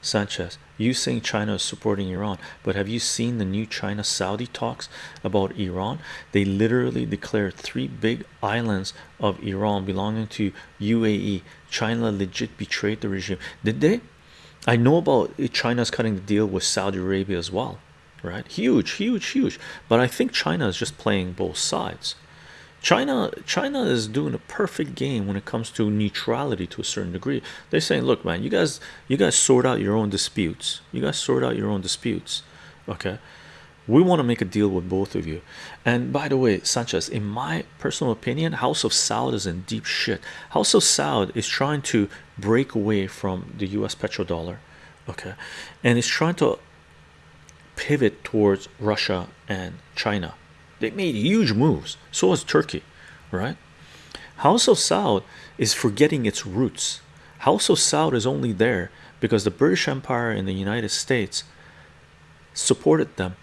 Sanchez, you saying China is supporting Iran, but have you seen the new China Saudi talks about Iran? They literally declared three big islands of Iran belonging to UAE. China legit betrayed the regime. Did they? I know about China's cutting the deal with Saudi Arabia as well, right? Huge, huge, huge. But I think China is just playing both sides. China China is doing a perfect game when it comes to neutrality to a certain degree. They're saying, look, man, you guys you guys sort out your own disputes. You guys sort out your own disputes. Okay. We want to make a deal with both of you. And by the way, Sanchez, in my personal opinion, House of Saud is in deep shit. House of Saud is trying to break away from the US petrodollar, okay, and it's trying to pivot towards Russia and China they made huge moves. So has turkey right? House of saud is forgetting its roots. House of saud is only there because the british empire in the united states supported them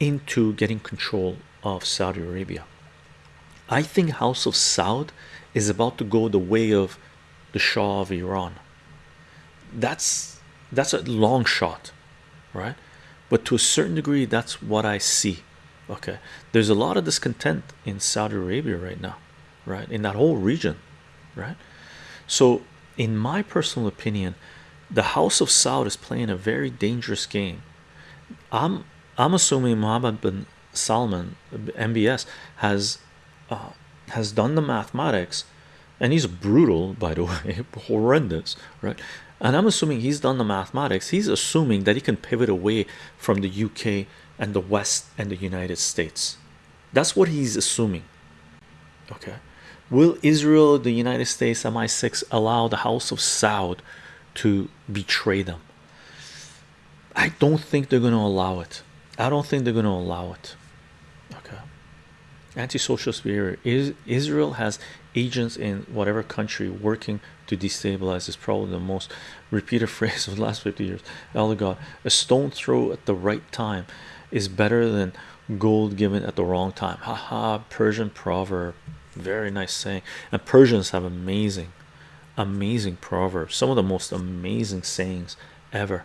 into getting control of saudi arabia. I think house of saud is about to go the way of the shah of iran. That's that's a long shot right? But to a certain degree that's what i see okay. There's a lot of discontent in Saudi Arabia right now right? In that whole region right? So in my personal opinion the House of Saud is playing a very dangerous game. I'm I'm assuming Mohammed bin Salman MBS has uh, has done the mathematics and he's brutal by the way horrendous right and I'm assuming he's done the mathematics he's assuming that he can pivot away from the UK and the West and the United States. That's what he's assuming. Okay, will Israel, the United States, MI6 allow the House of Saud to betray them? I don't think they're going to allow it. I don't think they're going to allow it. Anti-social spirit is Israel has agents in whatever country working to destabilize is probably the most repeated phrase of the last 50 years. Elder God, a stone throw at the right time is better than gold given at the wrong time. Haha, Persian proverb. Very nice saying. And Persians have amazing, amazing proverbs. Some of the most amazing sayings ever.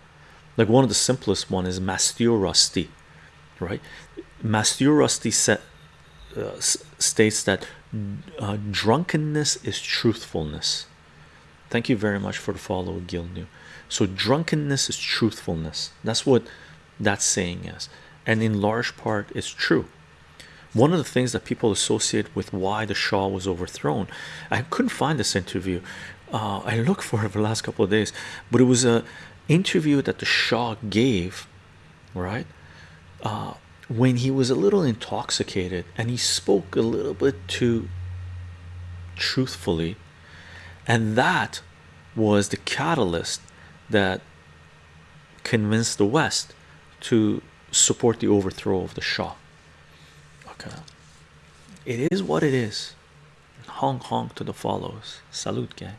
Like one of the simplest one is Mastur Rusty, right? Mastur Rusty set, uh, states that uh, drunkenness is truthfulness. Thank you very much for the follow, Gil New. So drunkenness is truthfulness. That's what that saying is and in large part it's true one of the things that people associate with why the Shah was overthrown I couldn't find this interview uh, I looked for it for the last couple of days but it was a interview that the Shah gave right uh, when he was a little intoxicated and he spoke a little bit too truthfully and that was the catalyst that convinced the West to support the overthrow of the Shah. Okay, it is what it is. Honk honk to the follows. Salute, gang.